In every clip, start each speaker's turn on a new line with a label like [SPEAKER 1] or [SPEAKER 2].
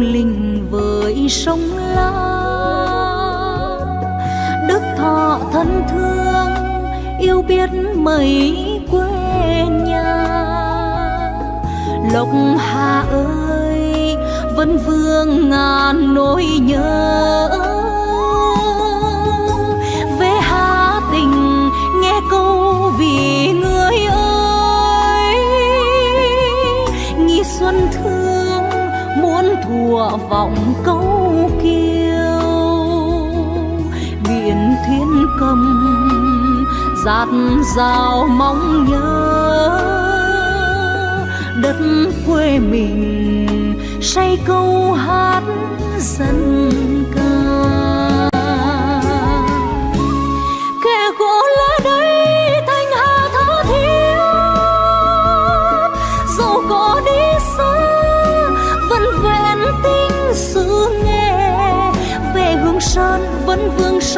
[SPEAKER 1] linh với sông la, đức thọ thân thương yêu biết mấy quê nhà. Lộc hà ơi vẫn vương ngàn nỗi nhớ. vọng câu kiêu. Biển thiên cầm dạt dào mong nhớ. Đất quê mình say câu hát dân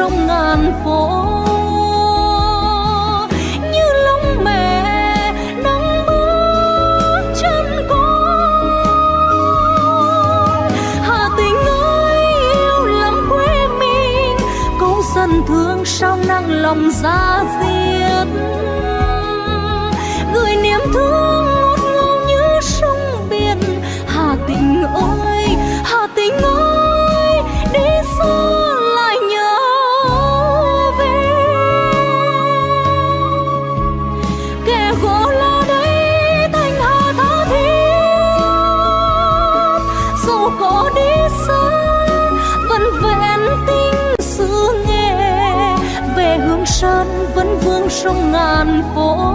[SPEAKER 1] trong ngàn phố. Như lòng mẹ nắng bước chân con. Hà tình ơi, yêu lắm quê mình. Câu dân thương sao nặng lòng ra sông ngàn phố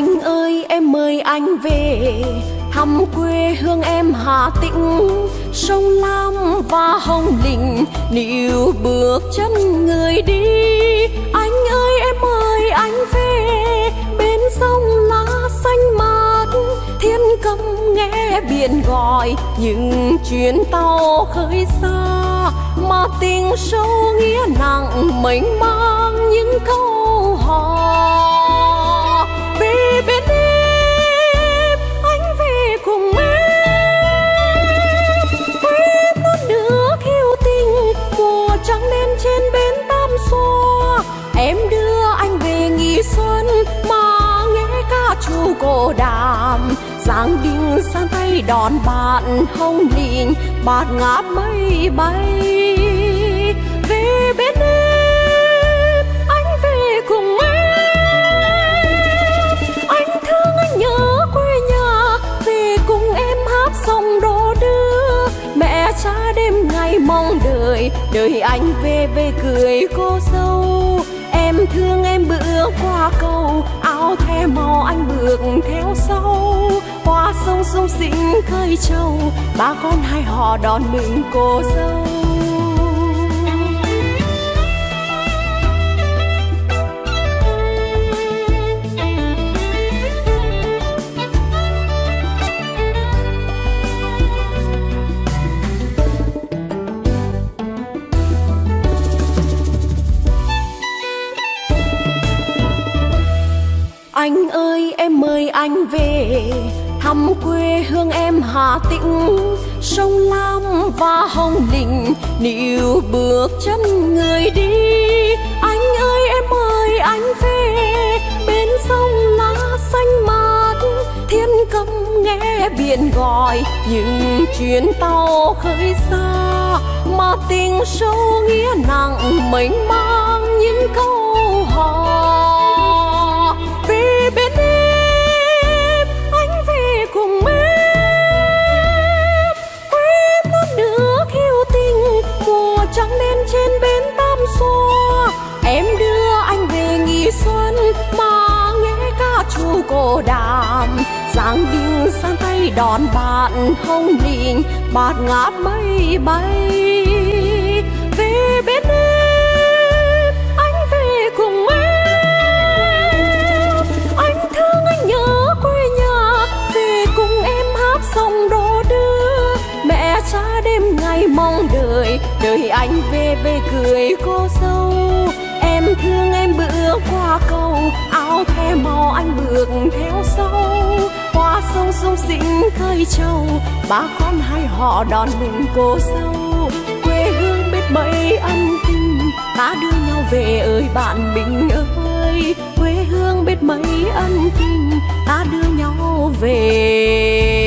[SPEAKER 2] anh ơi, em mời anh về. Thăm quê hương em Hà Tĩnh, sông Lam và Hồng Lĩnh. Níu bước chân người đi. Anh ơi, em mời anh về. Bên sông lá xanh mát, thiên cầm nghe biển gọi. Những chuyến tàu khơi xa, mà tình sâu nghĩa nặng, mênh mang những câu hỏi. Giáng đinh sang tay đón bạn hồng lìn bạt ngát mây bay. Về bên em, anh về cùng em. Anh thương anh nhớ quê nhà, về cùng em hát sông đô đưa. Mẹ cha đêm ngày mong đợi đợi anh về về cười cô dâu. Em thương em bữa qua cầu áo the màu anh bước theo sau. Qua sông sông sinh khơi trâu ba con hai họ đón mừng cô dâu. Anh về, thăm quê hương em Hà Tĩnh. Sông Lam và Hồng Lĩnh, níu bước chân người đi. Anh ơi, em mời anh về. Bên sông lá xanh mát, thiên cầm nghe biển gọi. Những chuyến tàu khơi xa mà tình sâu nghĩa nặng mênh mang. Những câu cô đàm. Giang đình sang tay đón bạn hồng lìn bạt ngát mây bay. Về bên em, anh về cùng em. Anh thương anh nhớ quê nhà, về cùng em hát sông đô đưa. Mẹ cha đêm ngày mong đợi đợi anh về về cười cô dâu. Em thương em bữa qua cầu áo the màu anh bước theo sau. Qua sông sông sinh khơi trâu ba con hai họ đón mừng cô dâu. Quê hương biết mấy ân tình, ta đưa nhau về ơi bạn mình ơi. Quê hương biết mấy ân tình, ta đưa nhau về.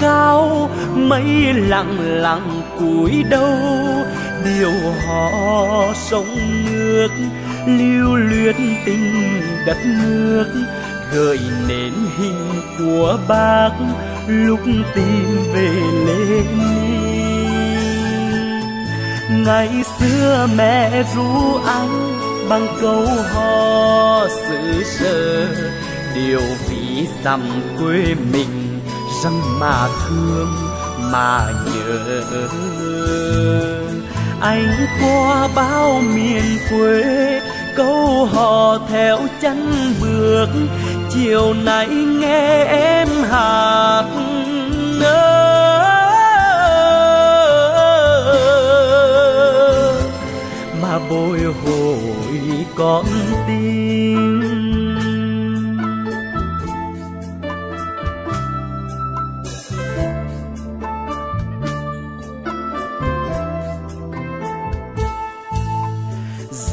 [SPEAKER 3] Cao mây lặng lặng cúi đầu. Điều họ sông nước, lưu luyến tình đất nước, gợi nên hình của bác lúc tìm về Lenin ngày xưa mẹ ru anh bằng câu hò xứ sở, điều vì dằm quê mình rằng mà thương, mà nhớ. Anh qua bao miền quê, câu hò theo chân bước. Chiều nay nghe em hát nơ mà bồi hồi con tim.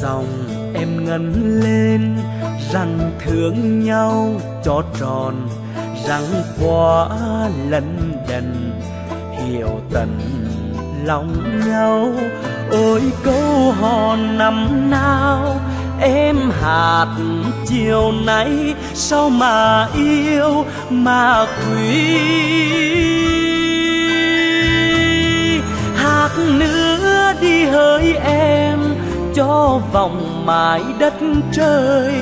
[SPEAKER 3] Dòng. Em ngân lên, rằng thương nhau cho tròn, rằng quá lần đần, hiểu tận lòng nhau. Ôi câu hò năm nào, em hạt chiều nay, sao mà yêu mà quý? Hát nữa đi hỡi em cho vòng mãi đất trời.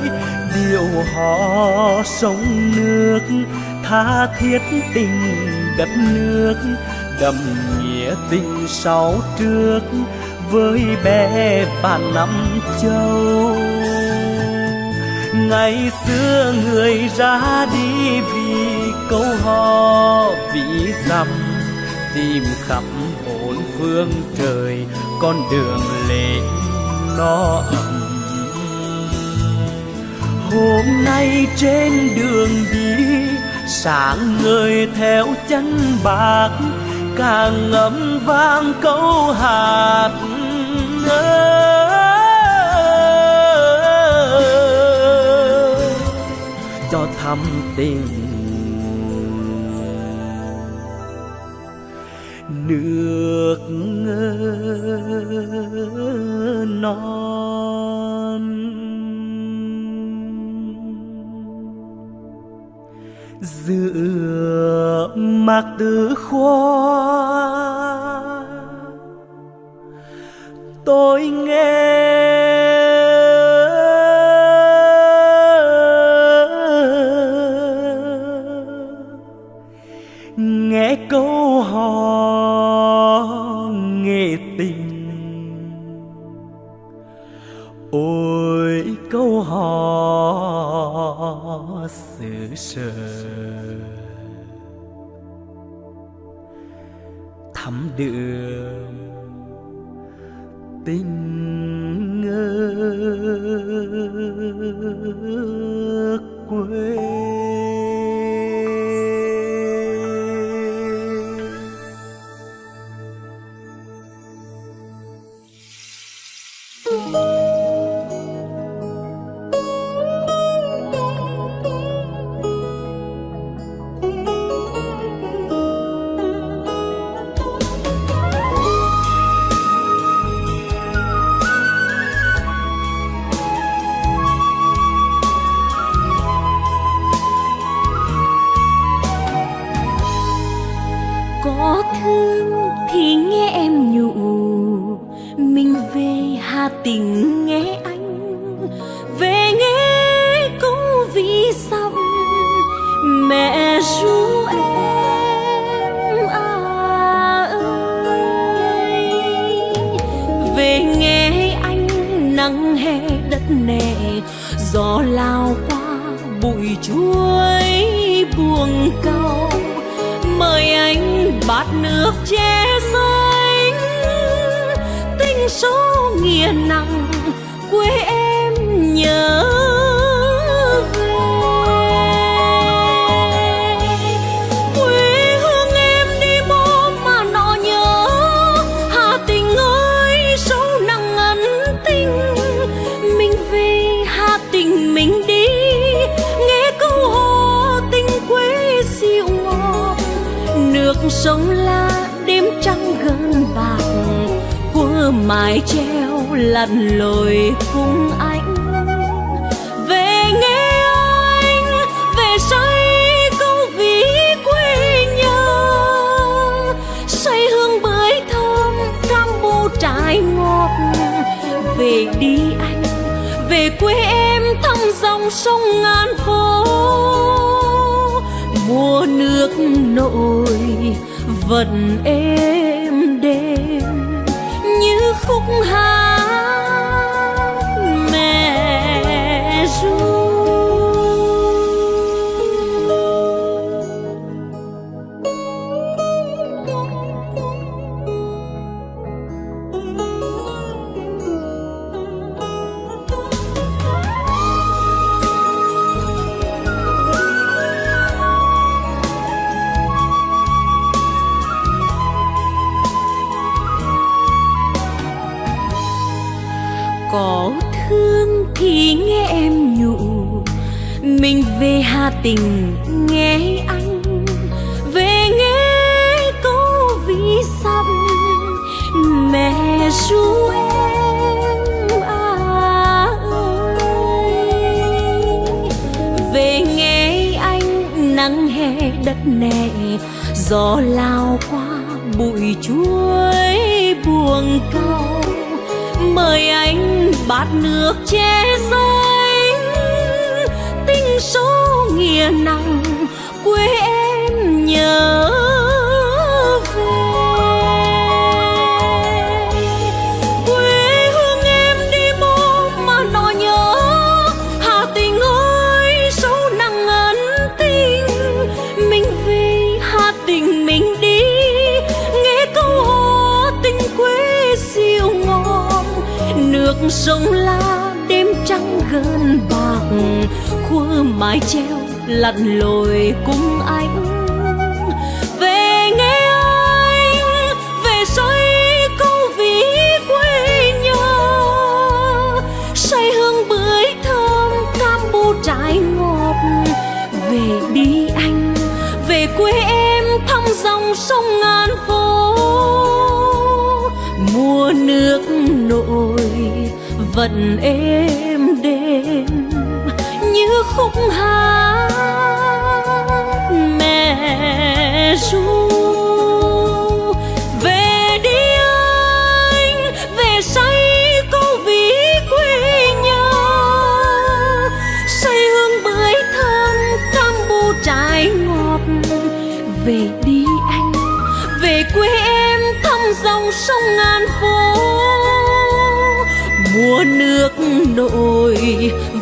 [SPEAKER 3] Điều họ sông nước, tha thiết tình đất nước đậm nghĩa tình sau trước với bé bà năm châu. Ngày xưa người ra đi vì câu hò, vì dặm tìm khắp bốn phương trời, con đường lệ no ấm hôm nay trên đường đi, sáng người theo chân bạc, càng ngấm vang câu hạt cho thắm tình được non. Giữa mạc tử khoa tôi nghe khó xử thắm đượm tình ngơ quê
[SPEAKER 2] nắng hè đất nè, gió lao qua bụi chuối buồn cau. Mời anh bát nước che giấy tinh số nghĩa nặng, quê em nhớ sông la đêm trắng gần bạc khuya mái treo lặn lội cùng ai ước. vật ê.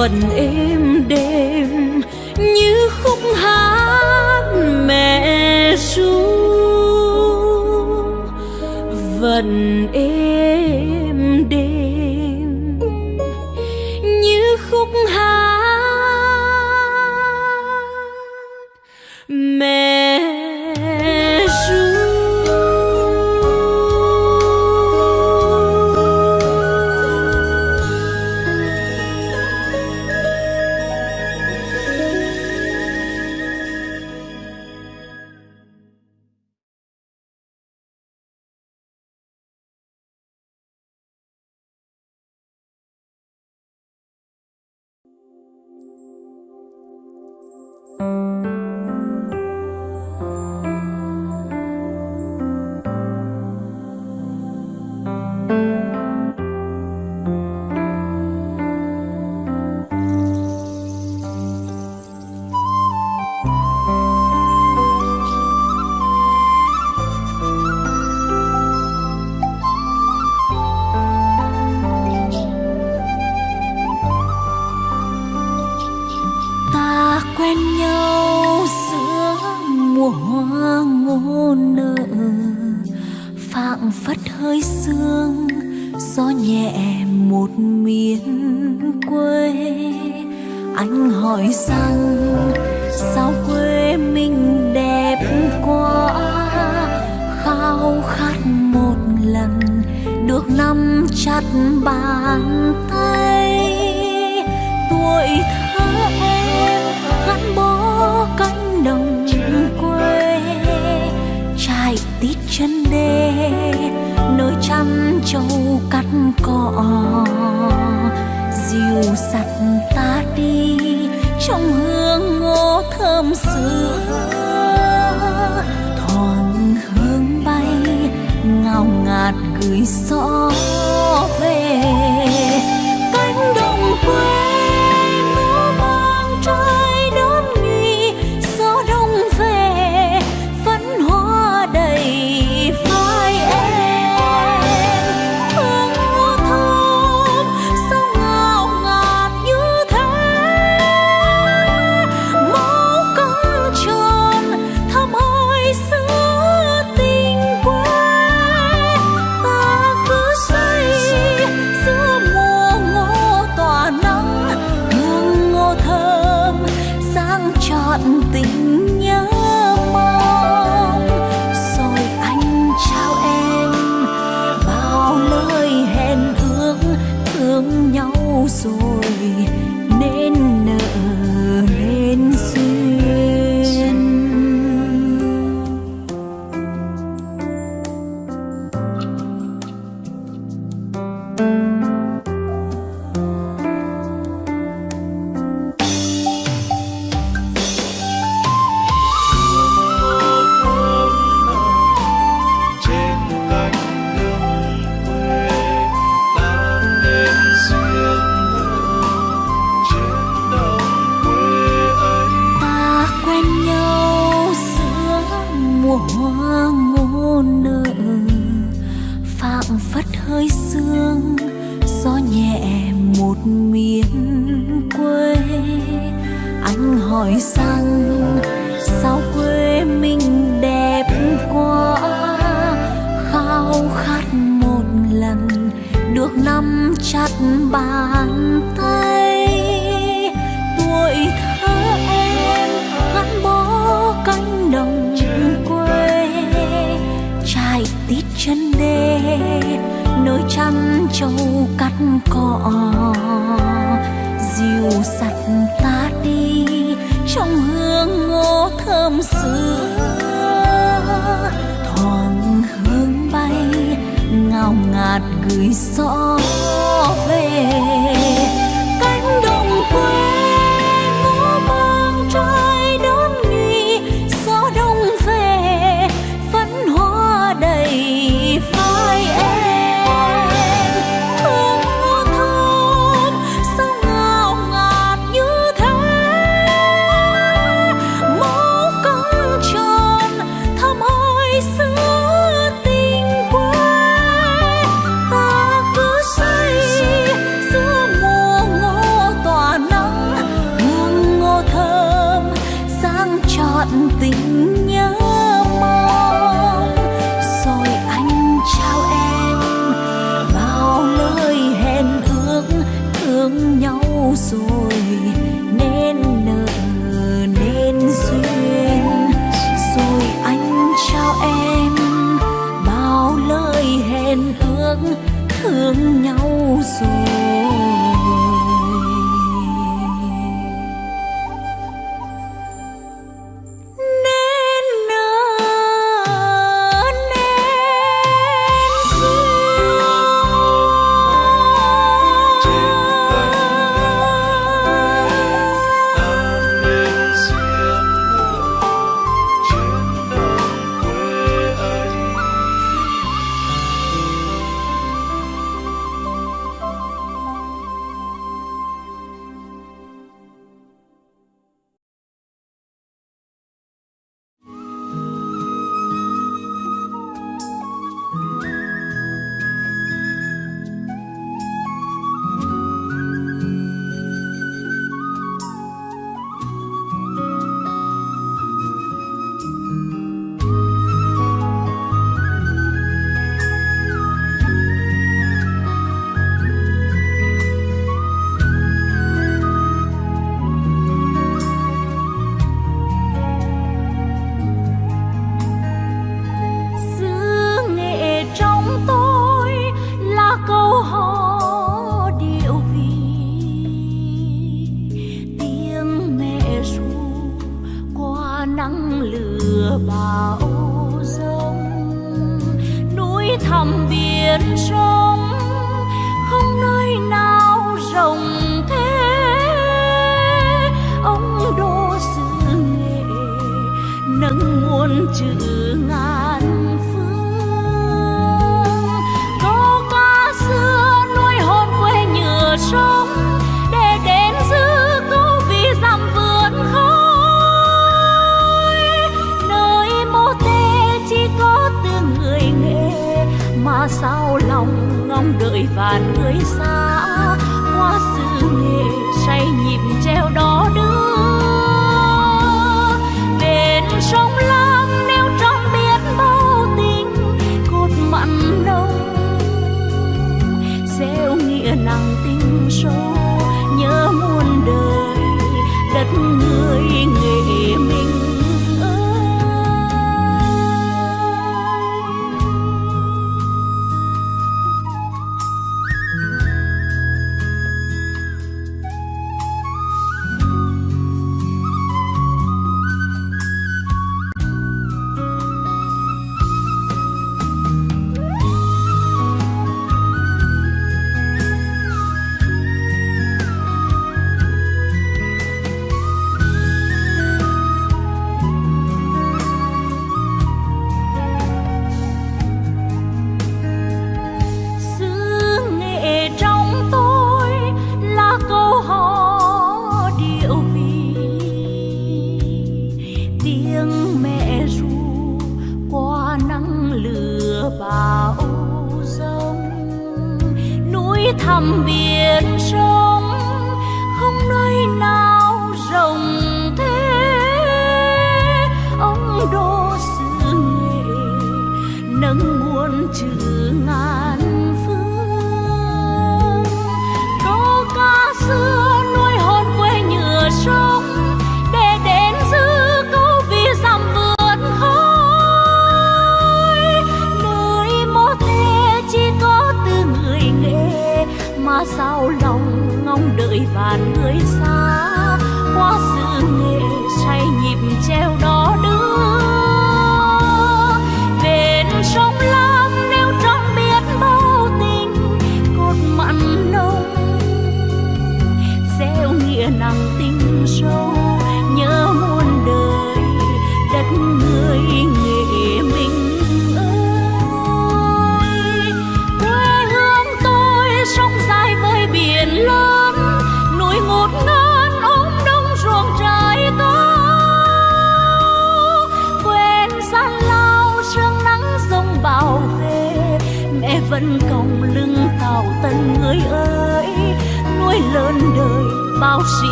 [SPEAKER 2] Vẫn êm đềm chặt bàn tay. Tuổi thơ em gắn bó cánh đồng quê. Chạy tít chân đê nơi chăn trâu cắt cỏ. Dìu sặt ta đi trong hương ngô thơm xưa. ngạt gửi xó về cánh đồng quê.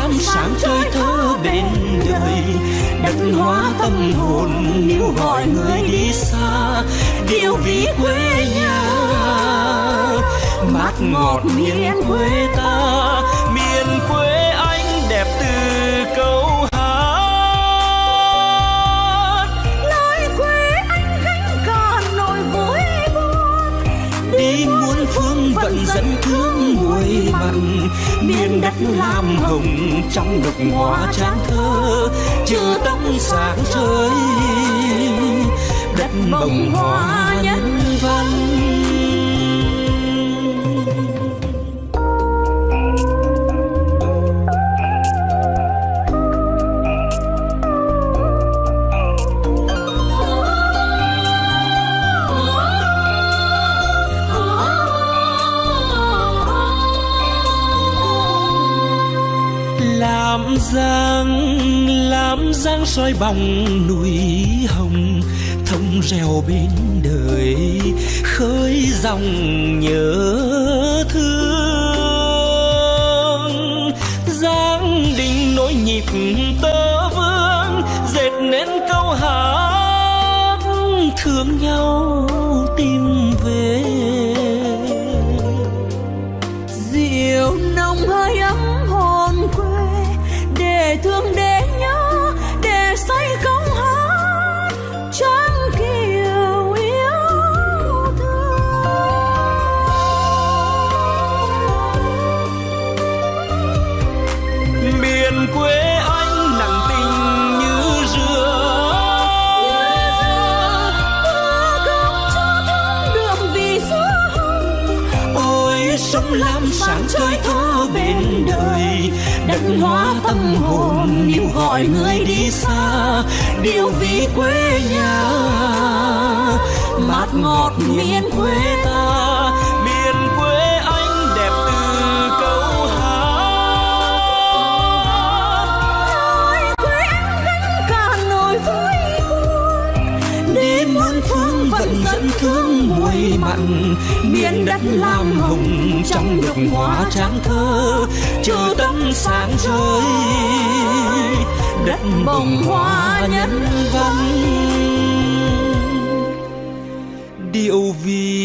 [SPEAKER 4] Lam sáng chơi thơ bên đời. đất hóa tâm hồn níu gọi người đi xa. Điều ví quê nhà. Mát ngọt miền quê ta. Miền quê anh đẹp từ câu vẫn dẫn thương muối miền đất lam hồng trong đục hóa tráng thơ chưa tóc sáng trời đất bồng hoa nhân văn dáng giang soi bóng núi hồng thông reo bên đời, khơi dòng nhớ thương. Giang đình nỗi nhịp gọi người đi xa điều vì quê nhà. Mát ngọt miền quê ta miền quê anh đẹp từ câu hát.
[SPEAKER 2] Quê anh gánh cả nỗi vui buồn.
[SPEAKER 4] Đêm
[SPEAKER 2] muôn phương vẫn dẫn thương mùi mặn. miền đất lam hùng trong nhục hóa trang thơ. chờ tâm sáng rơi đất bồng hoa nhân văn. Điệu vì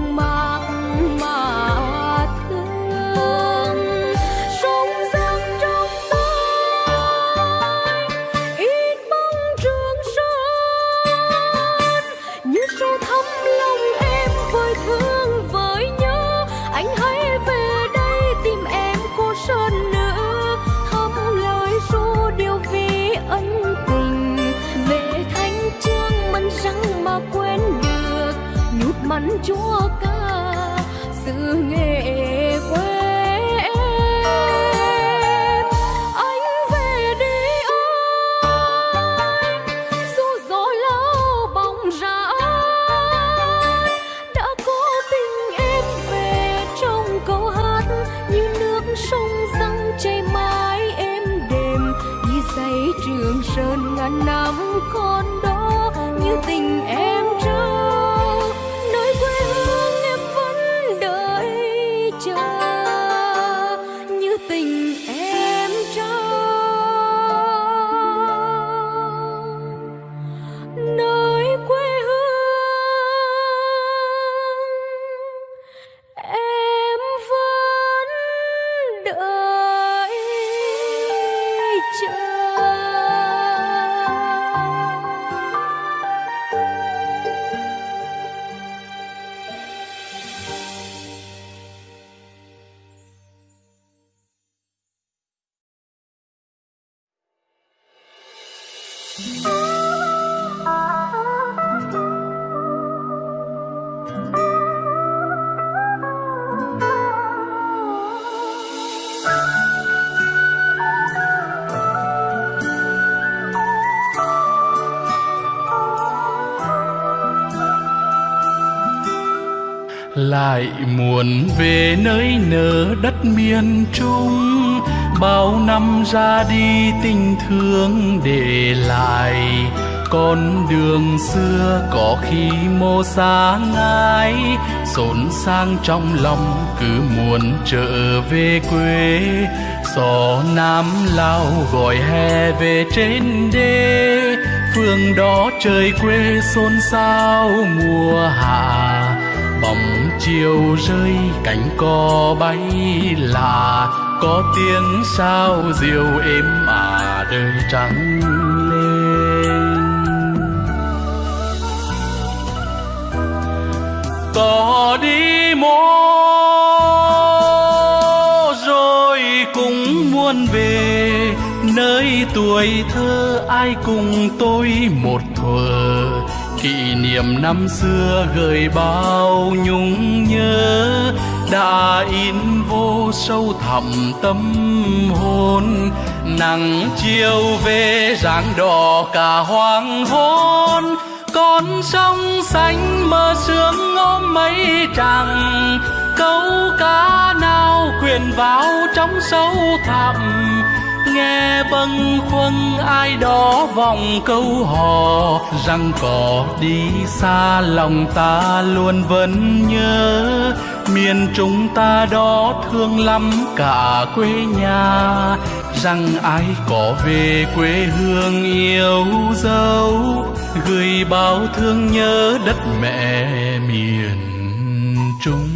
[SPEAKER 2] mang màu Chúa ca
[SPEAKER 5] lại muốn về nơi nở đất miền trung. Bao năm ra đi tình thương để lại, con đường xưa có khi mô xa ngái. Xốn sang trong lòng cứ muốn trở về quê. Gió nam lao gọi hè về trên đê. Phương đó trời quê xôn xao mùa hạ, bóng chiều rơi cánh cò bay là có tiếng sao diều êm à đời trắng lên. Có đi mô, rồi cũng muốn về. Nơi tuổi thơ ai cùng tôi một thuở kỷ niệm năm xưa gợi bao nhung nhớ, đã in vô sâu thẳm tâm hồn. Nắng chiều về rạng đỏ cả hoàng hôn, con sông xanh mơ sương ôm mây trắng. Câu cá nào quyền vào trong sâu thẳm nghe bâng khuâng, ai đó vòng câu hò, rằng có đi xa lòng ta luôn vẫn nhớ. Miền chúng ta đó thương lắm cả quê nhà, rằng ai có về quê hương yêu dấu. Gửi bao thương nhớ đất mẹ miền trung.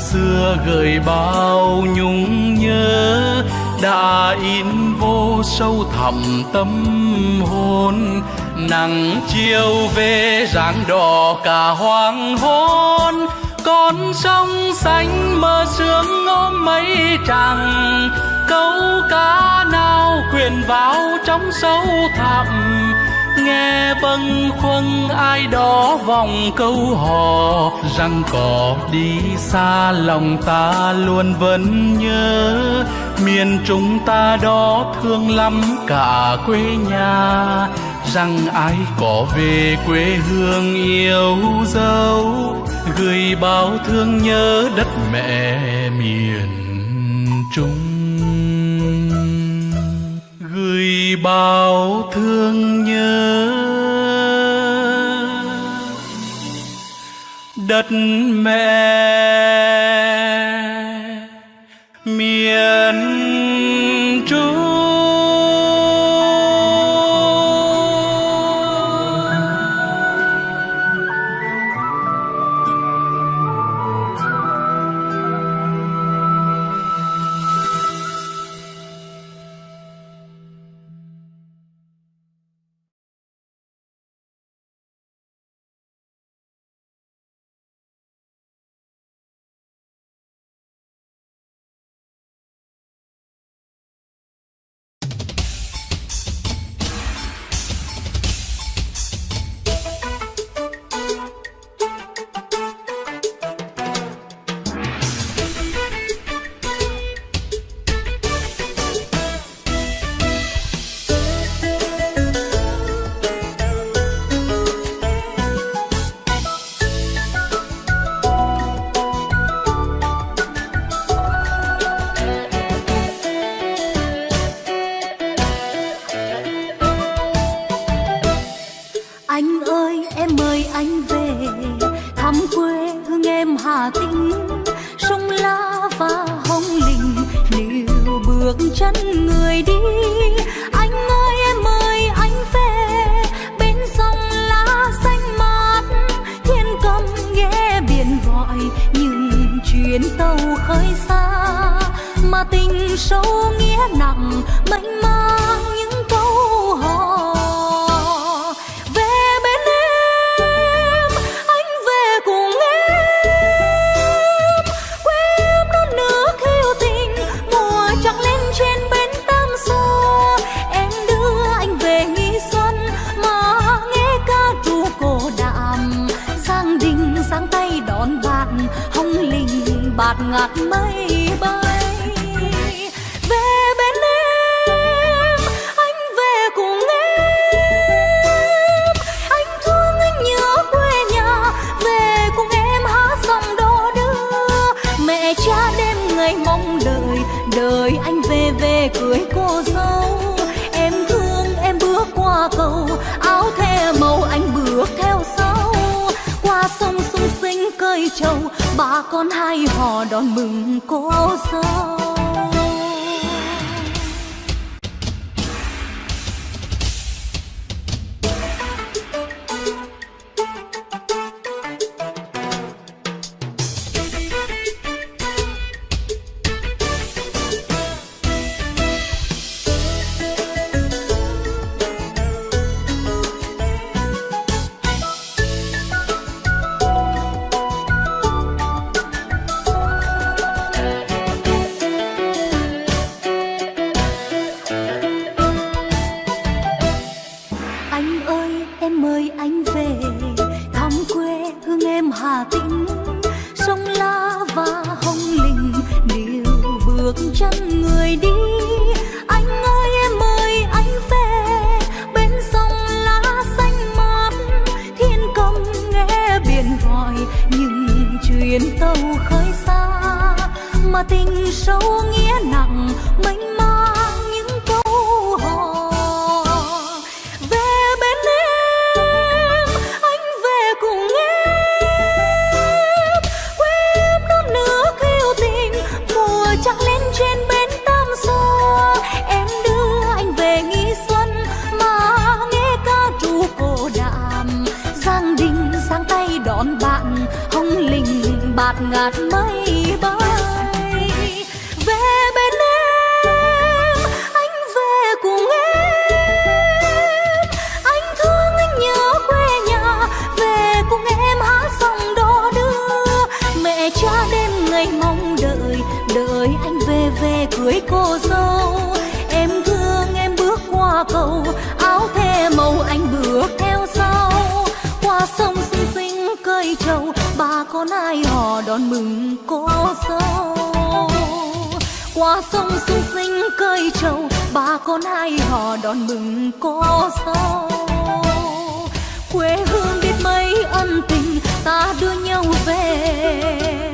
[SPEAKER 5] Xưa gợi bao nhung nhớ, đã in vô sâu thẳm tâm hồn. Nắng chiều về rạng đỏ cả hoàng hôn, con sông xanh mơ sương ôm mây trăng câu cá nào quyện vào trong sâu thẳm nghe bâng khuâng, ai đó vòng câu hò rằng có đi xa, lòng ta luôn vẫn nhớ. Miền chúng ta đó thương lắm cả quê nhà, rằng ai có về quê hương yêu dấu, gửi bao thương nhớ đất mẹ miền trung. Bao thương nhớ. Đất mẹ
[SPEAKER 1] đón mừng cô dâu qua sông sung sinh cơi trầu ba con hai họ đón mừng cô dâu quê hương biết mấy ân tình, ta đưa nhau về.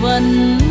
[SPEAKER 1] vẫn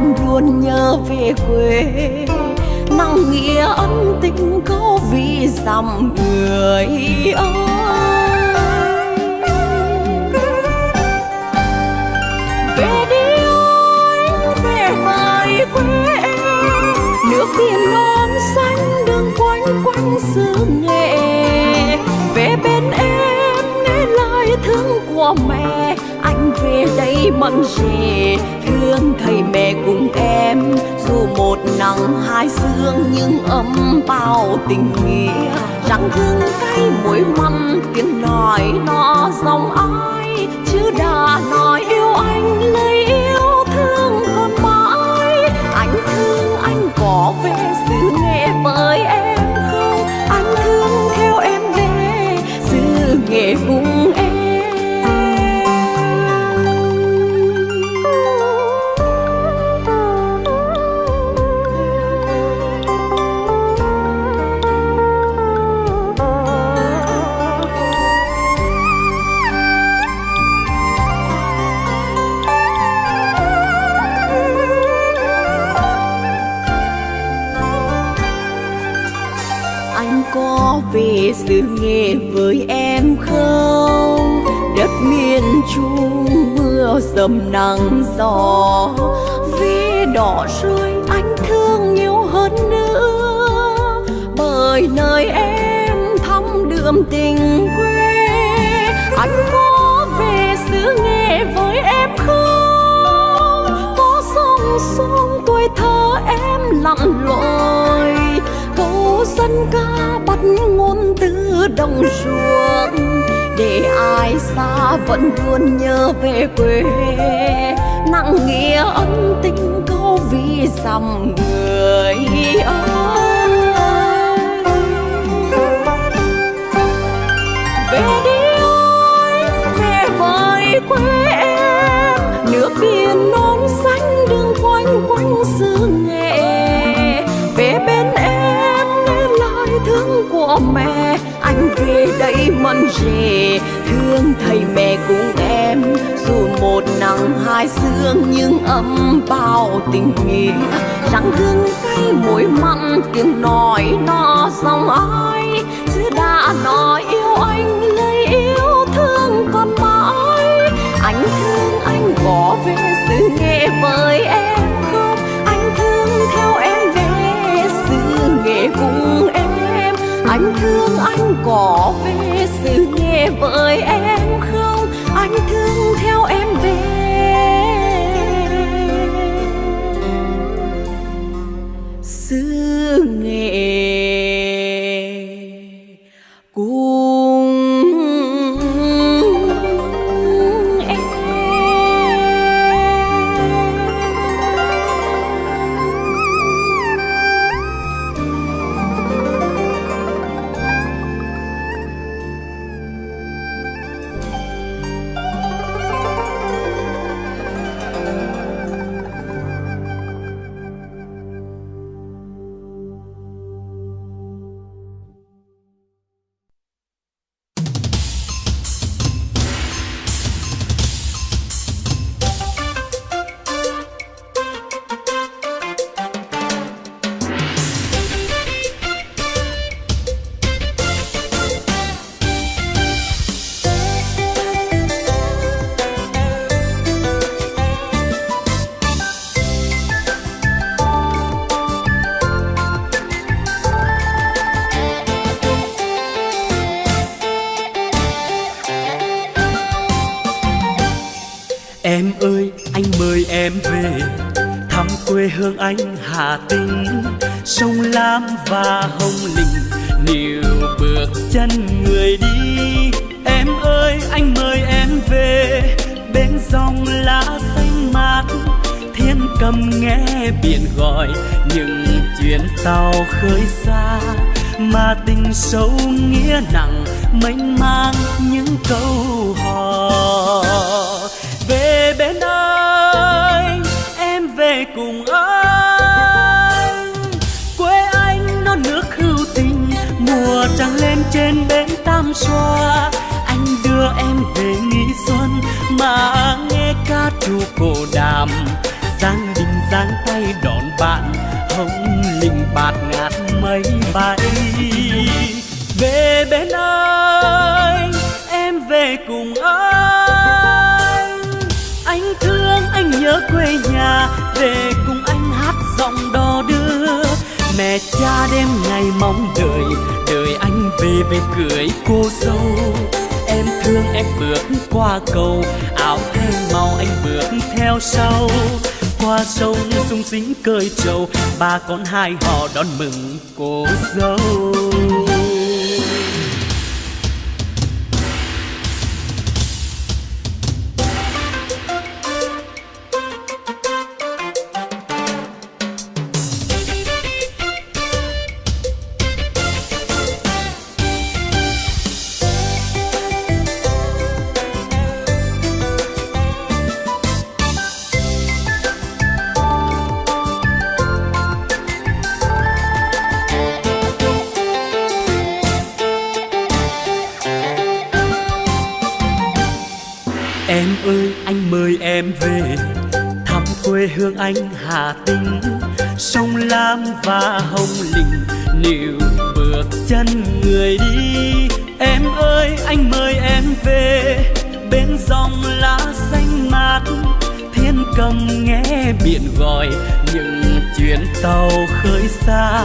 [SPEAKER 1] vẫn luôn nhớ về quê. Nặng nghĩa ân tình có vì dằm người ơi. Về đi anh về vời quê em. Nước biển non xanh đường quanh quanh xứ nghệ. Về bên em, nghe lời thương
[SPEAKER 2] của mẹ. Anh về đây mận rể thương thầy mẹ cùng em. Dù một nắng, hai sương, nhưng ấm bao tình nghĩa. Rằng hương cay muối mắm tiếng nói nó dòng ai? Chứ đã nói yêu anh lấy yêu thương còn mãi. Anh thương anh có về xứ dầm nắng gió. Vì đỏ rơi, anh thương nhiều hơn nữa. Bởi nơi em thăm đượm tình quê, anh có về xứ nghệ với em không? Có sông sông tuổi thơ em lặn lội câu dân ca bắt ngôn từ đồng ruộng để ai xa vẫn luôn nhớ về quê. Nặng nghĩa ân tình câu vì dằm người ơi. Rể. Thương thầy mẹ cùng em, dù một nắng hai sương, nhưng ấm bao tình nghĩa. Răng hương cay muối mặn, tiếng nói nó dòng ai. Chứ đã nói yêu anh lấy yêu thương còn mãi. Anh thương anh có về xứ nghệ với em. Có về sự nghe với em không? Anh thương
[SPEAKER 3] qua sông sung sính cơi trầu. Ba con hai họ đón mừng cô dâu. Xanh anh Hà Tĩnh. Sông Lam và Hồng Lĩnh, Nếu bước chân người đi Em ơi anh mời em về. Bên dòng lá xanh mát Thiên cầm nghe biển gọi. Những chuyến tàu khơi xa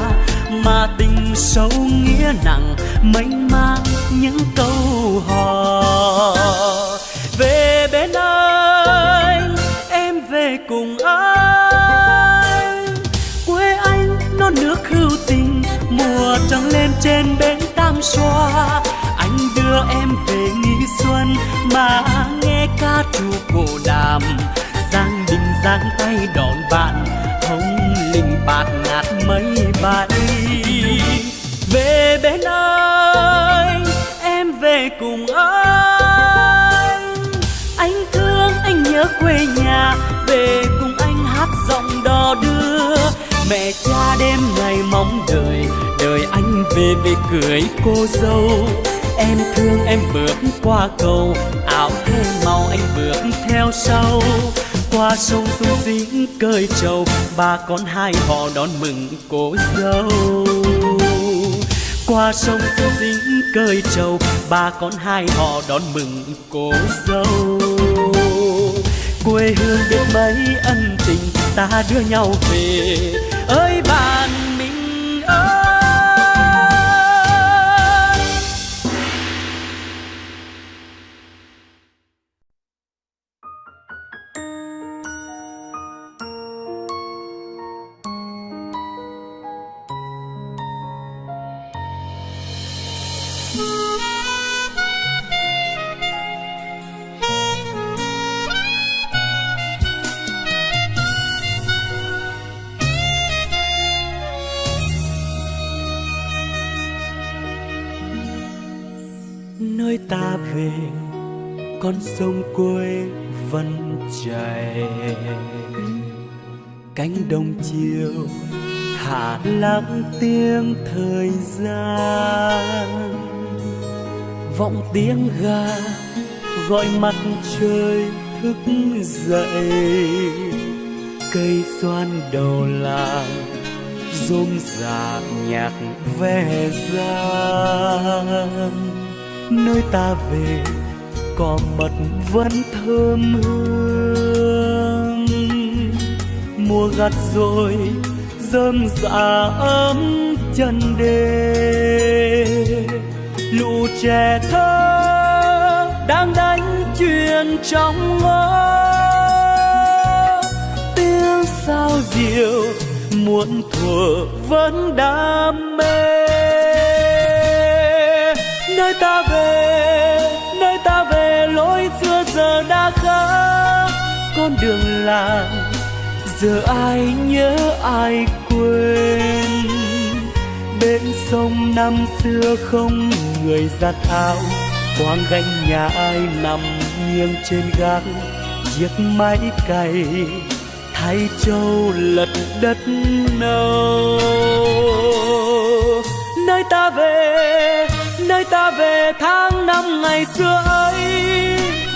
[SPEAKER 3] Mà tình sâu nghĩa nặng Mênh mang những câu hò trên bến tam xoa. Anh đưa em về nghỉ xuân mà nghe ca trù cổ đàm. Giang đình giang tay đón bạn hồng linh bạt ngát về về cưới cô dâu. Em thương em bước qua cầu, áo thêm màu anh bước theo sau. Qua sông xuống dính cơi trầu, ba con hai họ đón mừng cô dâu. Qua sông xuống dính cơi trầu, ba con hai họ đón mừng cô dâu. Quê hương biết mấy ân tình, ta đưa nhau về. Ơi bạn đông chiều, hạ lắng tiếng thời gian. Vọng tiếng gà gọi mặt trời thức dậy, cây xoan đầu làng rôm rả nhạc ve gian. Nơi ta về, cỏ mật vẫn thơm hương mùa gặt rồi, rơm rạ ấm chân đê. Lũ trẻ thơ đang đánh chuyện trong ngõ. Tiếng sao diệu muộn thuở vẫn đam mê. Nơi ta về, nơi ta về, lối xưa giờ đã khác. Con đường làng giờ ai nhớ ai quên? Bên sông năm xưa không người giặt áo. Quang gánh nhà ai nằm nghiêng trên gác? Chiếc máy cày thay châu lật đất nâu. Nơi ta về, nơi ta về tháng năm ngày xưa ấy,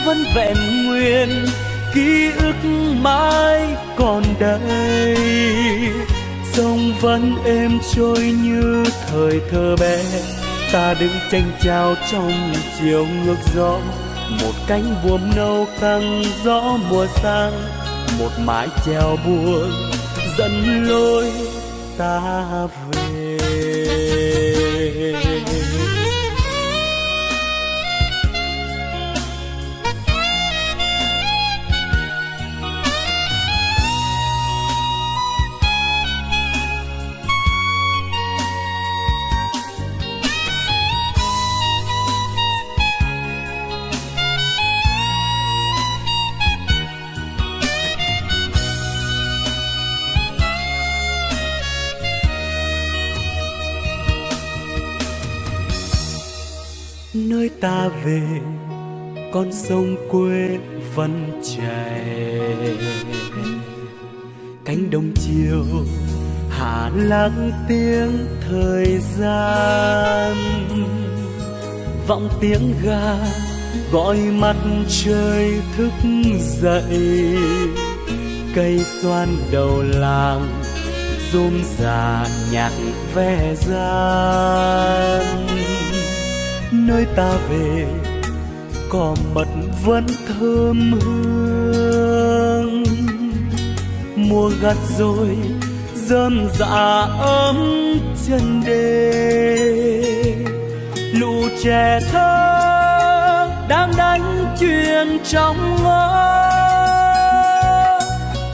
[SPEAKER 3] vẫn vẹn nguyên ký ức mãi còn đây. Sông vẫn êm trôi như thời thơ bé. Ta đứng tranh trao trong chiều ngược gió. Một cánh buồm nâu căng gió mùa sang. Một mái chèo buồn dẫn lối ta về. Về, con sông quê vẫn chảy. Cánh đồng chiều, hạ lắng tiếng thời gian. Vọng tiếng gà, gọi mặt trời thức dậy. Cây xoan đầu làng, rôm rà nhạc ve gian nơi ta về cỏ mật vẫn thơm hương. Mùa gặt rồi rơm dạ ấm chân đê. Lũ trẻ thơ đang đánh chuyện trong ngõ.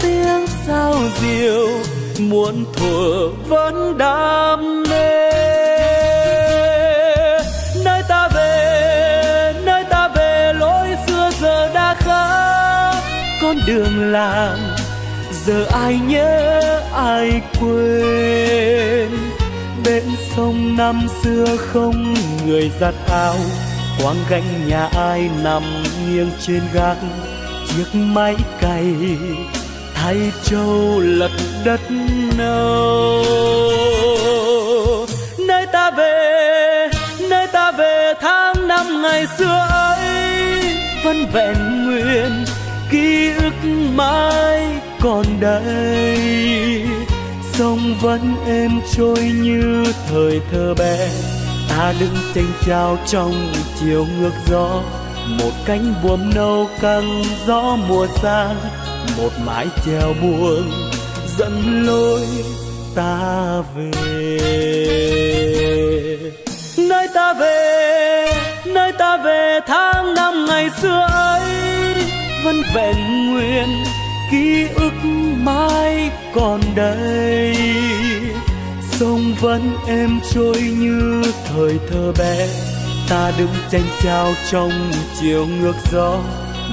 [SPEAKER 3] Tiếng sao diều muôn thuở vẫn đam làng giờ ai nhớ, ai quên. Bên sông năm xưa không người giặt áo, quang gánh nhà ai nằm nghiêng trên gác. Chiếc máy cày thay trâu lật đất nâu. Nơi ta về, nơi ta về tháng năm ngày xưa ấy, vẫn vẹn nguyên ký ức mãi còn đây. Sông vẫn êm trôi như thời thơ bé. Ta đứng tranh trao trong chiều ngược gió. Một cánh buồm nâu căng gió mùa sang một mái chèo buông dẫn lối ta về. Nơi ta về, nơi ta về tháng năm ngày xưa ấy vẫn vẹn nguyên, ký ức mãi còn đây. Sông vẫn êm trôi như thời thơ bé, ta đứng tranh trao trong chiều ngược gió.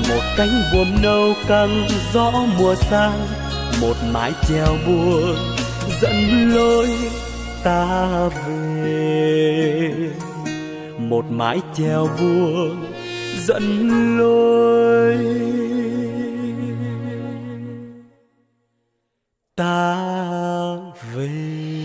[SPEAKER 3] Một cánh buồm nâu căng gió mùa sang, một mái chèo buồn dẫn lối ta về. Một mái chèo buông dẫn lối ta về.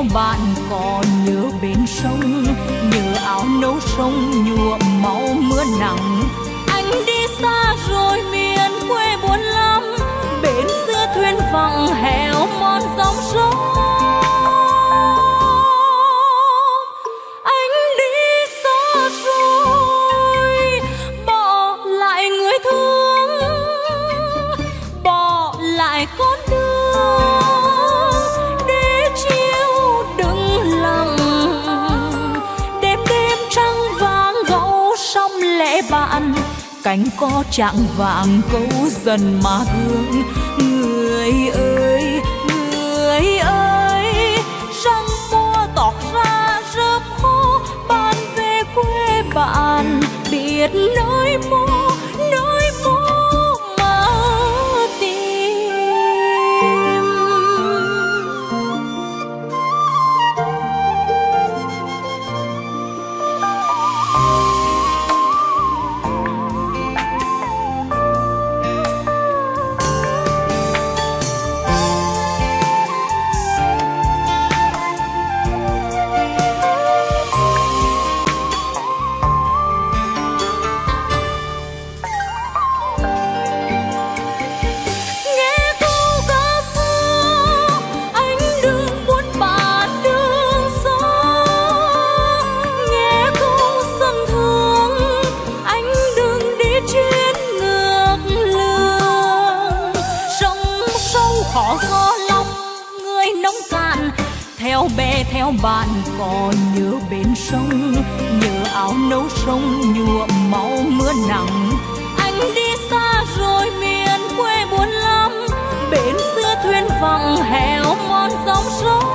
[SPEAKER 2] Theo bạn còn nhớ bên sông? Nhớ áo nấu sông, nhuộm máu mưa nặng. anh đi xa rồi miền quê buồn lắm. Bến xưa thuyền vắng hẻo mòn dòng sông cánh có trạng vàng câu dần mà hương người ơi người ơi, răng mua tỏ ra rớp khô ban về quê bạn biết nơi sao bạn còn nhớ bên sông, nhớ áo nấu sông, nhuộm máu mưa nặng? Anh đi xa rồi miền quê buồn lắm bến xưa thuyền vắng hẻo mòn dòng sông.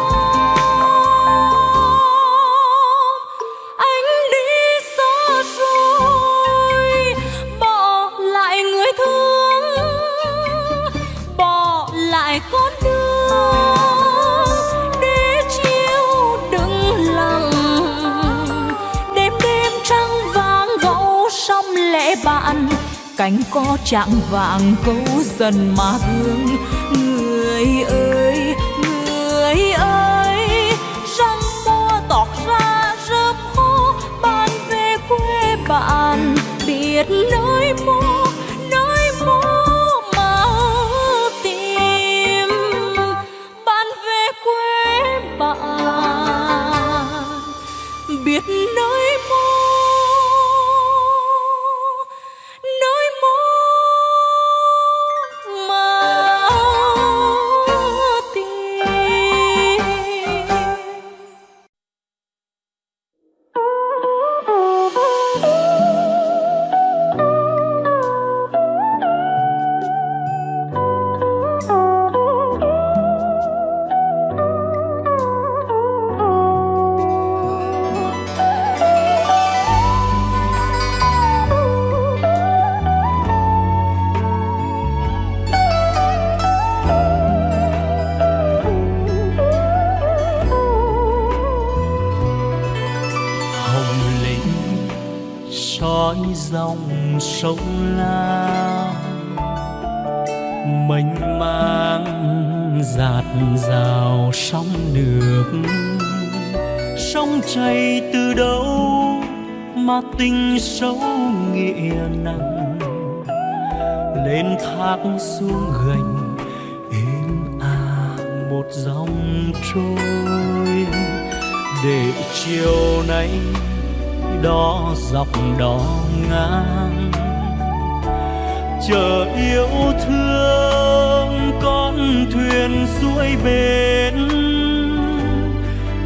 [SPEAKER 2] Cánh có trạng vàng câu dần mà hương người ơi người ơi, răng mua tỏ ra rớp khô ban về quê bạn, biết nơi
[SPEAKER 3] xuống gành, êm à một dòng trôi. Để chiều nay đó dọc đó ngang, chờ yêu thương con thuyền xuôi bến.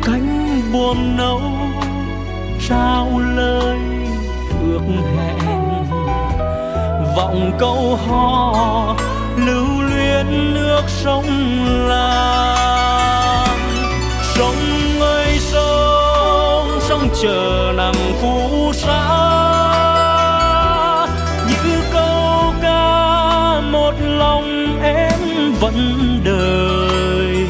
[SPEAKER 3] Cánh buồm nâu trao lời vọng câu hò, lưu luyến nước sông lam sông ơi, sông sông chờ nắng phù sa như câu ca, một lòng em vẫn đời.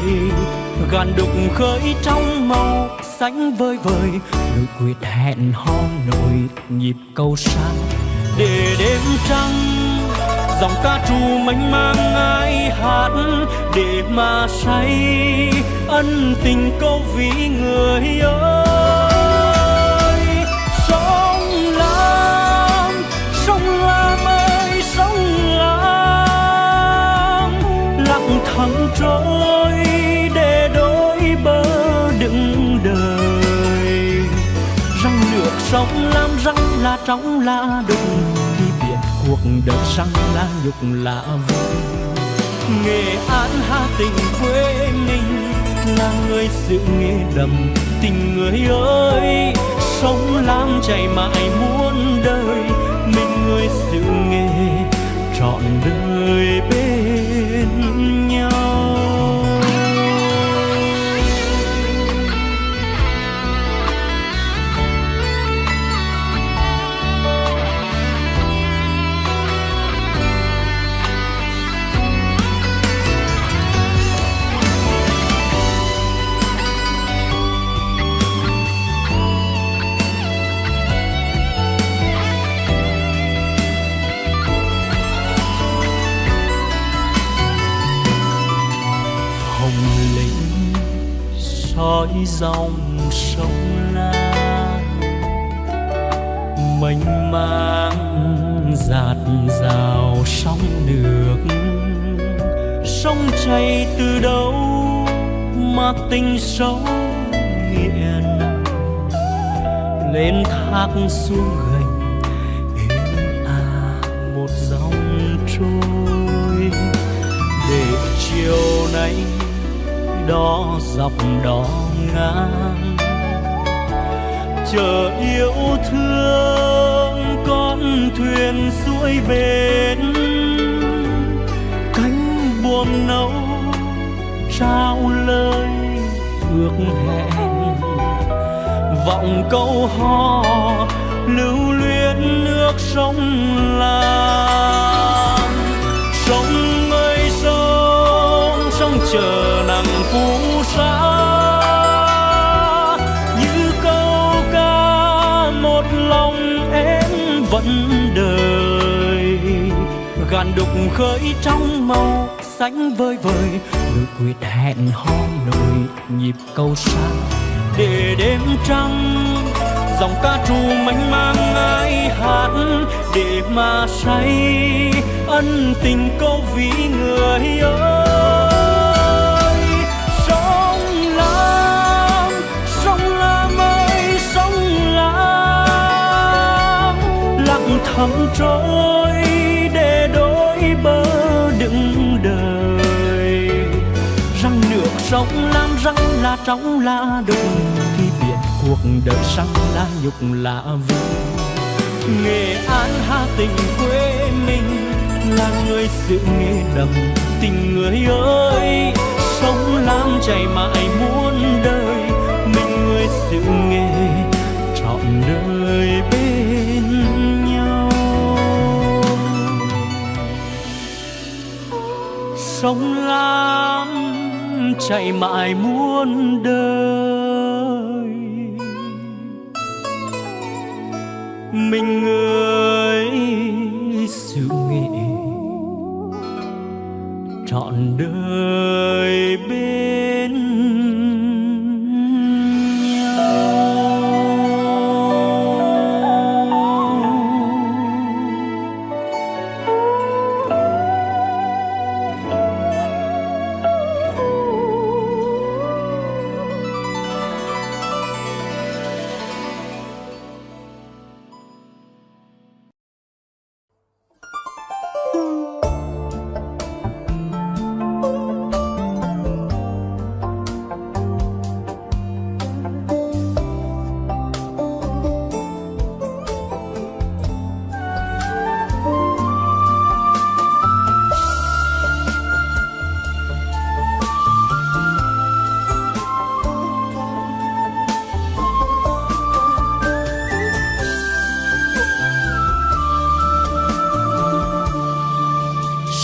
[SPEAKER 3] Gàn đục khơi trong màu xanh vơi vời nụ quyết hẹn hò nổi nhịp câu sang để đêm trăng. Dòng ca trù mênh mang ai hát để mà say ân tình câu ví người ơi. Sông lam sông lam ơi, sông lam. Lặng thầm trôi để đôi bờ đựng đời. Răng nước sông lam, răng là trong là đừng cuộc đời sang là nhục là vui nghệ an hà tình quê mình là người sự nghề đầm tình người ơi. Sông lam chảy mãi muôn đời, mình người sự nghề trọn đời bên. Dòng sông lam. Mênh mang giạt rào sóng nước. Sông chảy từ đâu mà tình sâu nghĩa nặng lên thác xuống gành êm à một dòng trôi. Để chiều nay đó dọc đó ngang. Chờ yêu thương con thuyền xuôi bến. Cánh buồm nâu trao lời ước hẹn. Vọng câu hò lưu luyến nước sông lam. Sông ơi, sông sông chờ nắng phú gàn đục khơi trong màu xanh vơi vời. Nỗi quyết hẹn hò nổi nhịp câu xa để đêm trăng. Dòng ca trù mênh mang ai hát để mà say ân tình câu ví người ơi. Sông lam sông lam ơi, sông lam, lặng thầm trôi đựng đời. Răng nước sông lam, răng là trong là đục khi biết cuộc đời sang là nhục là vui nghệ an, hà tình quê mình là người sự nghề đầm tình người ơi. Sông lam chảy mãi muôn đời, mình người sự nghề trọn đời bên sông lam chảy mãi muôn đời.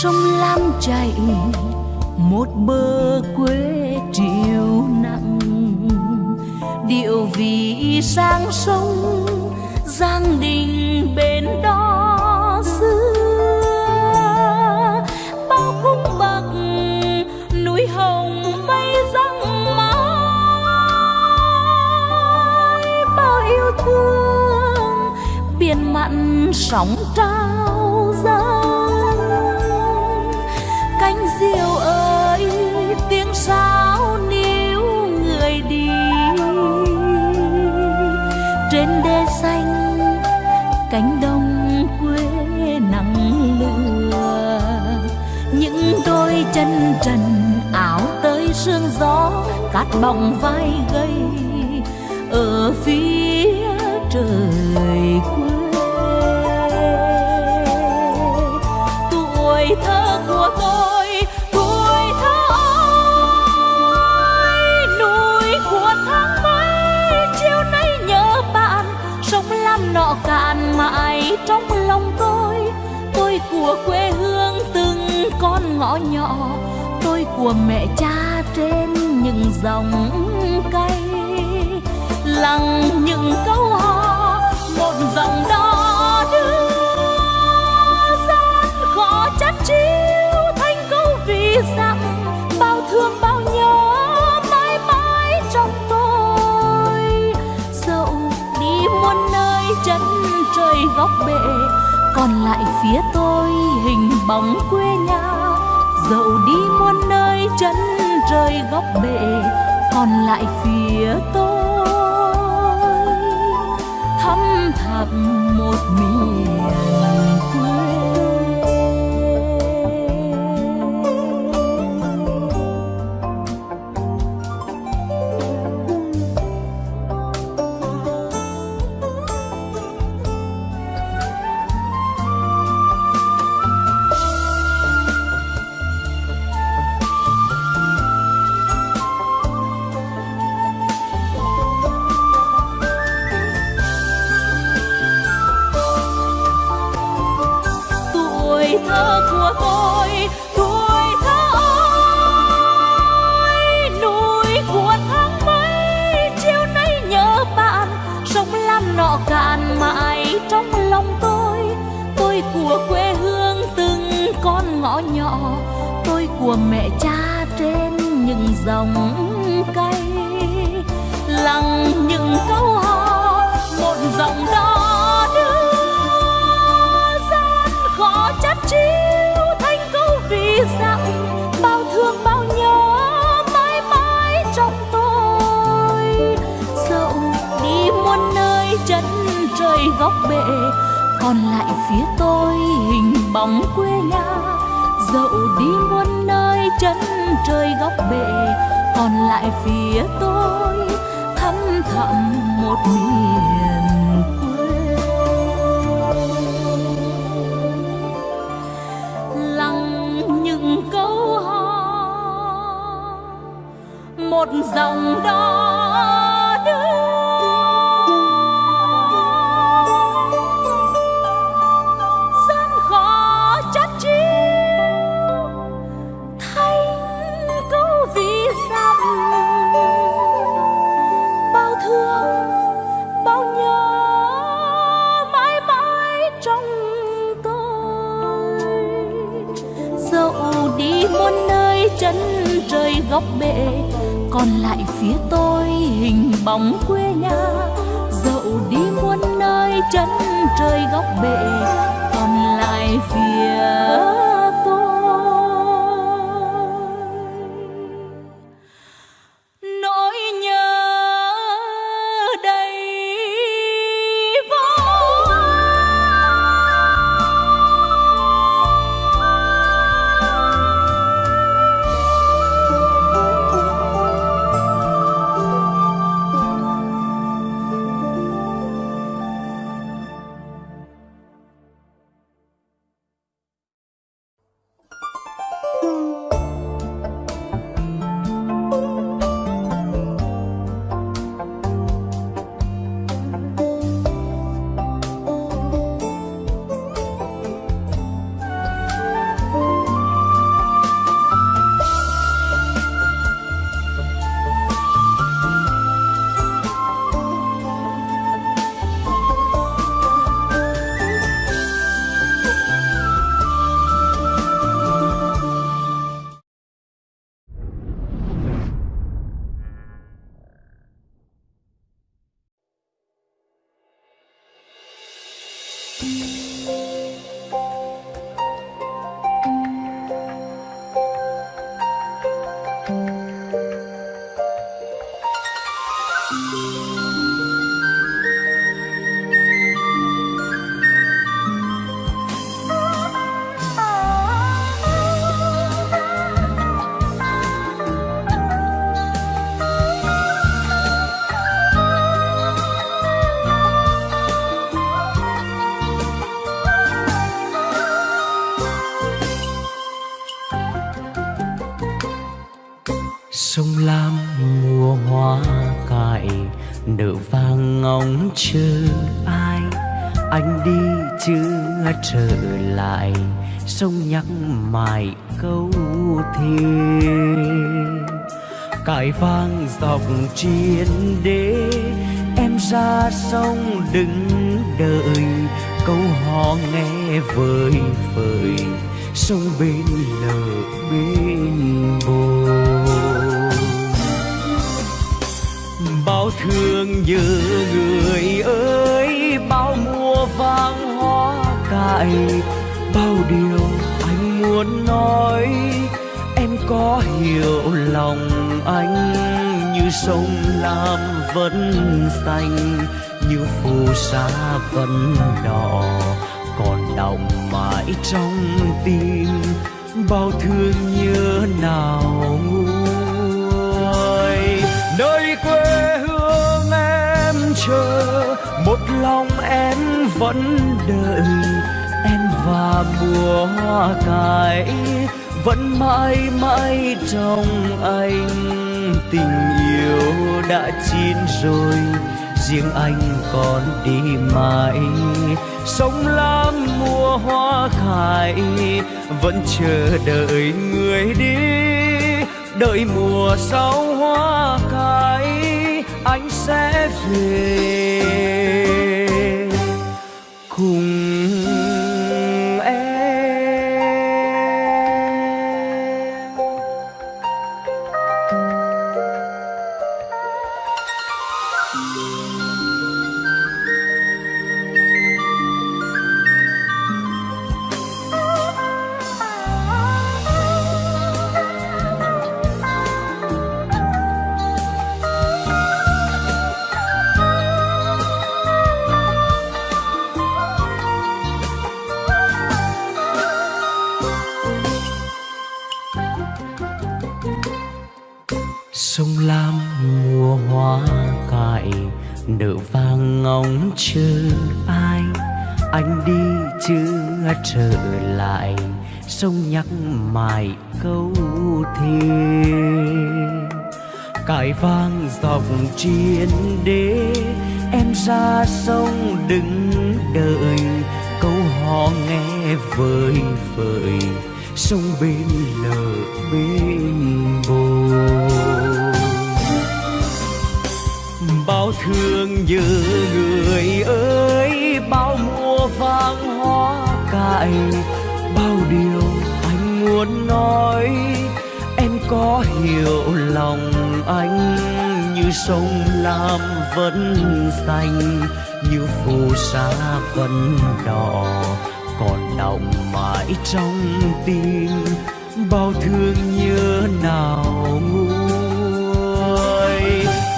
[SPEAKER 2] Sông lam chảy, một bờ quê triều nặng. Điệu vì sang sông, giang đình bên đó xưa. Bao cung bậc núi hồng mây răng mãi, bao yêu thương biển mặn sóng chân trần áo tới sương gió, cát bọng vai gầy ở phía trời quê, tuổi thơ của tôi ngõ nhỏ. Tôi của mẹ cha trên những dòng cây. Lặng những câu hò, một dòng đó đưa gian khó chắt chiu thành câu vì rằng, bao thương bao nhớ mãi mãi trong tôi. Dẫu đi muôn nơi chân trời góc bể, còn lại phía tôi hình bóng quê nhà dẫu đi muôn nơi chân trời góc bể, còn lại phía tôi thăm thẳm một miền quê. Trời góc bể. Còn lại phía tôi hình bóng quê nhà, dẫu đi muôn nơi chân trời góc bể. Còn lại phía tôi thăm thẳm một miền quê. Lặng những câu hò một dòng đó đưa góc bể, còn lại phía tôi hình bóng quê nhà. Dẫu đi muôn nơi chân trời góc bể, còn lại phía
[SPEAKER 3] sông nhắc mãi câu thề. Cài vang dọc chiến đế em ra sông đứng đợi. Câu hò nghe vời vời, sông bên lờ bên bờ bao thương nhớ người ơi, bao mùa vàng hoa cài, bao điều muốn nói. Em có hiểu lòng anh như sông lam vẫn xanh, như phù sa vẫn đỏ. Còn đọng mãi trong tim, bao thương nhớ nào nguôi. Nơi quê hương em chờ, một lòng em vẫn đợi và mùa hoa cải vẫn mãi mãi trong anh. Tình yêu đã chín rồi, riêng anh còn đi mãi. Sống lam mùa hoa khai vẫn chờ đợi người đi. Đợi mùa sau hoa cài anh sẽ về. Cùng trở lại, sông nhắc mãi câu thề. Cài vang dọc chiến đế, em ra sông đứng đợi. Câu hò nghe vơi vời sông bên lờ bên bờ bao thương nhớ người ơi, bao mùa vang lại bao điều anh muốn nói. Em có hiểu lòng anh như sông lam vẫn xanh, như phù sa vẫn đỏ. Còn đọng mãi trong tim, bao thương nhớ nào nguôi.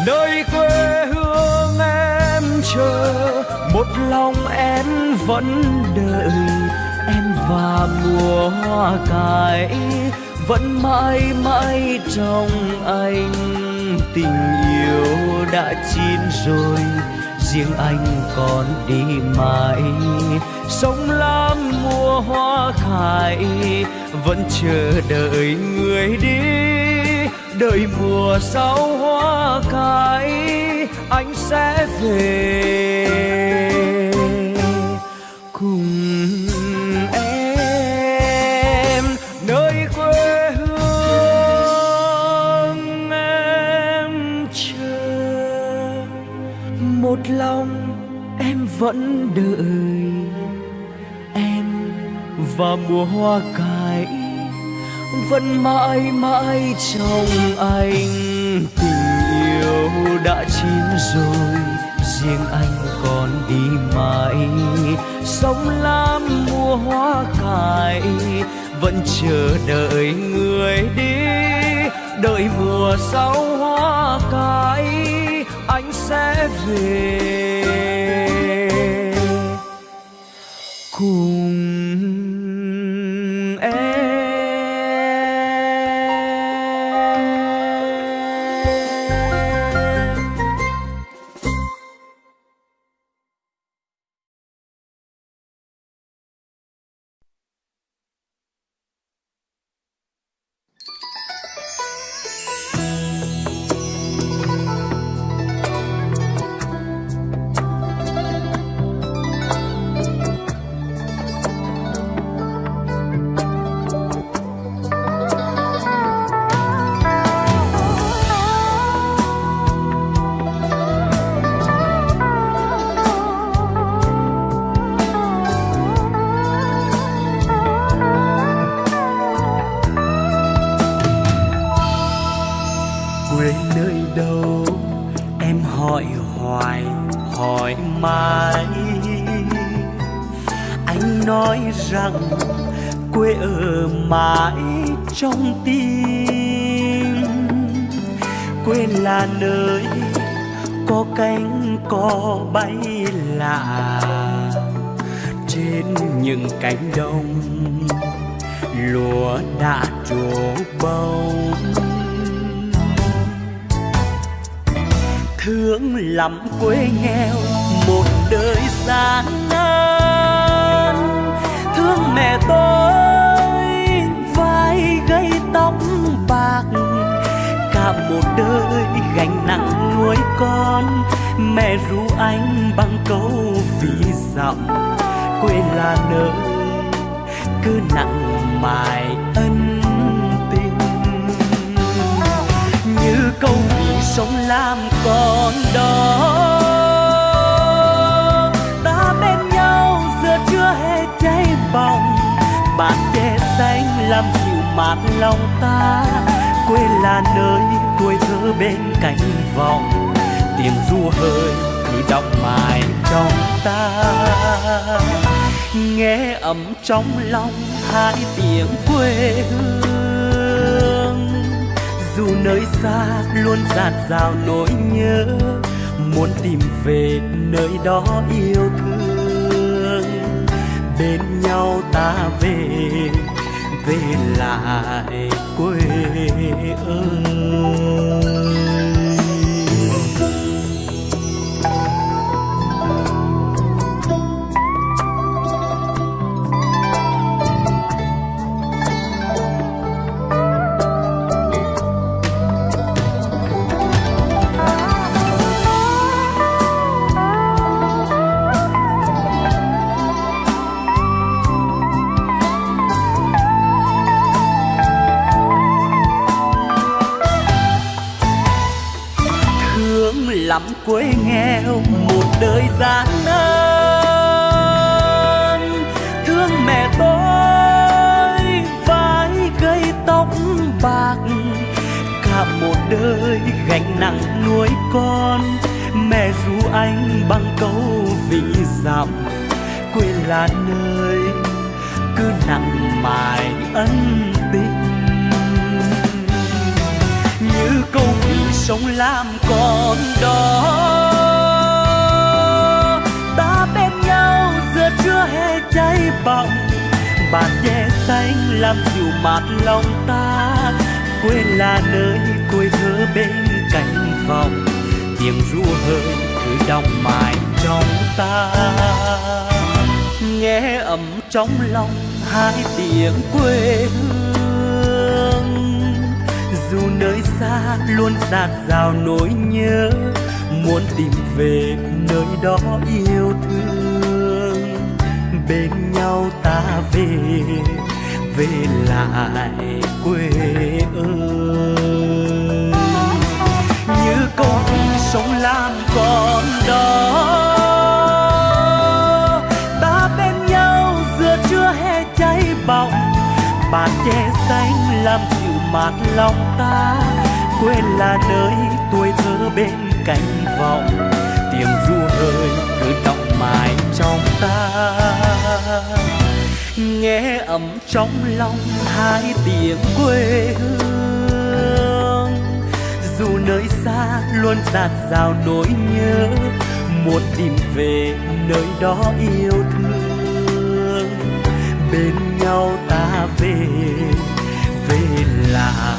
[SPEAKER 3] Nơi quê hương em chờ một lòng em vẫn đợi, em và mùa hoa cải vẫn mãi mãi trong anh. Tình yêu đã chín rồi, riêng anh còn đi mãi. Sống lam mùa hoa khai vẫn chờ đợi người đi đợi mùa sau hoa cài anh sẽ về cùng em. Nơi quê hương em chờ, một lòng em vẫn đợi em. Và mùa hoa cài vẫn mãi mãi trong anh. Tình yêu đã chín rồi, riêng anh còn đi mãi. Sống lam mùa hoa cài vẫn chờ đợi người đi. Đợi mùa sau hoa cài anh sẽ về. Cùng nghe ấm trong lòng hai tiếng quê hương. Dù nơi xa luôn dạt dào nỗi nhớ, muốn tìm về nơi đó yêu thương. Bên nhau ta về về lại quê ơi nghèo, một đời gian nan. Thương mẹ tôi vai gây tóc bạc. Cả một đời gánh nặng nuôi con. Mẹ ru anh bằng câu vì dặm quê là nơi cứ nặng mài ân tình. Như câu vì sống làm con đó chưa hề cháy bỏng. Bạt che xanh làm dịu mát lòng ta, quê là nơi cuối thơ bên cạnh phòng tiếng ru hơi cứ đọng mãi trong ta. Nghe ấm trong lòng hai tiếng quê hương, dù nơi xa luôn dạt dào nỗi nhớ, muốn tìm về nơi đó yêu sao ta về về lại quê ơi như câu sống làm con đó ta bên nhau giữa chưa hề cháy bỏng. Bàn che xanh làm dịu mát lòng ta quê là nơi tuổi thơ bên cánh vọng. Tiếng ru hơi cứ đọng mãi trong ta nghe ấm trong lòng hai tiếng quê hương. Dù nơi xa luôn dạt dào nỗi nhớ, muốn tìm về nơi đó yêu thương. Bên nhau ta về về lại.